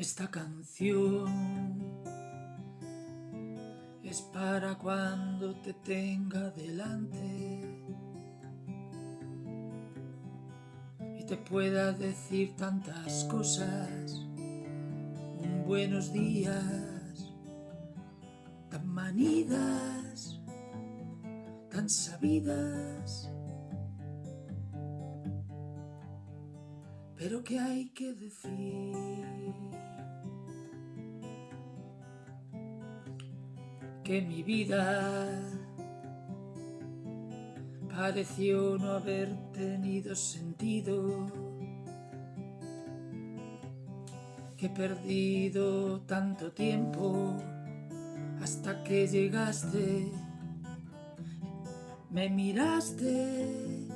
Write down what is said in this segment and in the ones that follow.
Esta canción es para cuando te tenga delante y te pueda decir tantas cosas. Un buenos días, tan manidas, tan sabidas. Pero ¿qué hay que decir? Que mi vida pareció no haber tenido sentido, que he perdido tanto tiempo hasta que llegaste, me miraste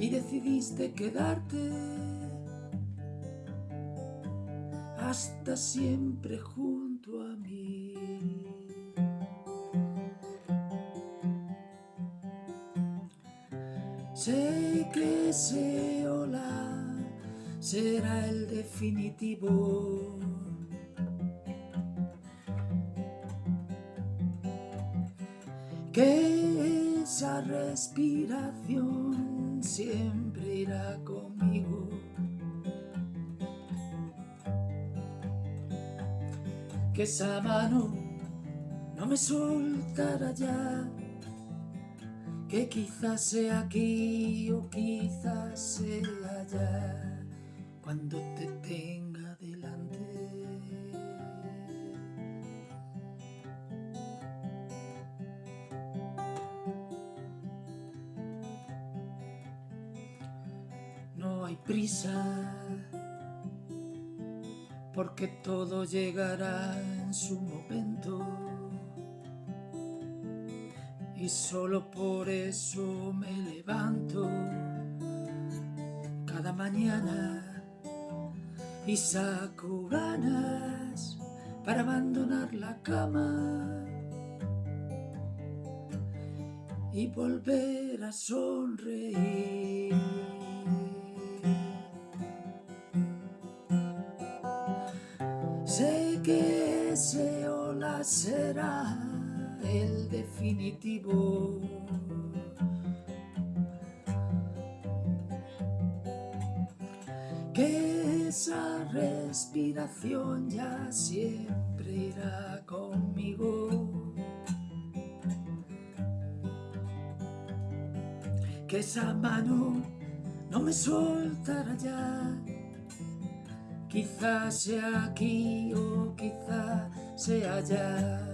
y decidiste quedarte hasta siempre junto a mí. Sé que ese hola será el definitivo. Que esa respiración siempre irá conmigo. Que esa mano no me soltará ya que quizás sea aquí o quizás sea allá cuando te tenga delante. No hay prisa porque todo llegará en su momento y solo por eso me levanto cada mañana y saco ganas para abandonar la cama y volver a sonreír. Sé que ese ola será el definitivo. Que esa respiración ya siempre irá conmigo. Que esa mano no me soltará ya. Quizás sea aquí o quizás sea allá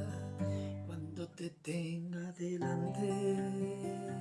te tenga delante.